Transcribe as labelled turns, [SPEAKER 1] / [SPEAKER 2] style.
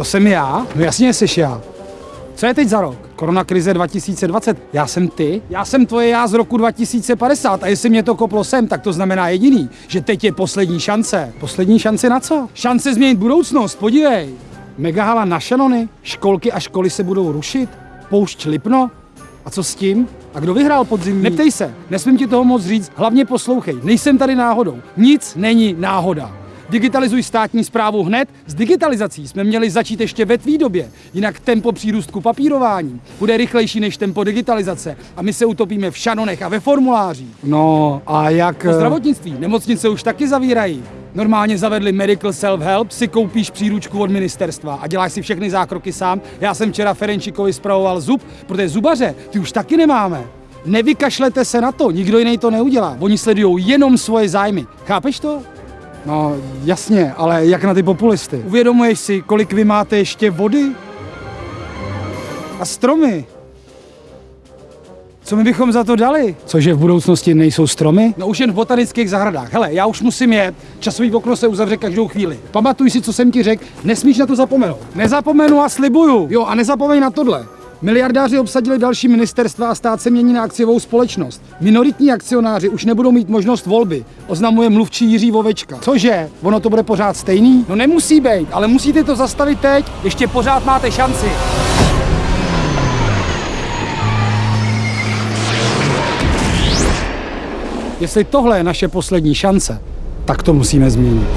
[SPEAKER 1] To jsem já? No jasně jsi já. Co je teď za rok? Koronakrize 2020. Já jsem ty? Já jsem tvoje já z roku 2050 a jestli mě to koplo sem, tak to znamená jediný, že teď je poslední šance. Poslední šance na co? Šance změnit budoucnost, podívej. Megahala na šanony, školky a školy se budou rušit, poušť Lipno. A co s tím? A kdo vyhrál podzimní? Neptej se, nesmím ti toho moc říct, hlavně poslouchej, nejsem tady náhodou. Nic není náhoda. Digitalizuj státní zprávu hned. S digitalizací jsme měli začít ještě ve tvý době, jinak tempo přírůstku papírování bude rychlejší než tempo digitalizace a my se utopíme v šanonech a ve formulářích. No a jak... O zdravotnictví. Nemocnice už taky zavírají. Normálně zavedli Medical Self-Help, si koupíš příručku od ministerstva a děláš si všechny zákroky sám. Já jsem včera Ferenčikovi spravoval zub, protože zubaře ty už taky nemáme. Nevykašlete se na to, nikdo jiný to neudělá. Oni sledují jenom svoje zájmy. Chápeš to? No jasně, ale jak na ty populisty? Uvědomuješ si, kolik vy máte ještě vody? A stromy? Co my bychom za to dali? Cože v budoucnosti nejsou stromy? No už jen v botanických zahradách. Hele, já už musím jet. Časový okno se uzavře každou chvíli. Pamatuj si, co jsem ti řekl. Nesmíš na to zapomenout. Nezapomenu a slibuju. Jo, a nezapomeň na tohle. Miliardáři obsadili další ministerstva a stát se mění na akciovou společnost. Minoritní akcionáři už nebudou mít možnost volby, oznamuje mluvčí Jiří Vovečka. Cože? Ono to bude pořád stejný? No nemusí být, ale musíte to zastavit teď, ještě pořád máte šanci. Jestli tohle je naše poslední šance, tak to musíme změnit.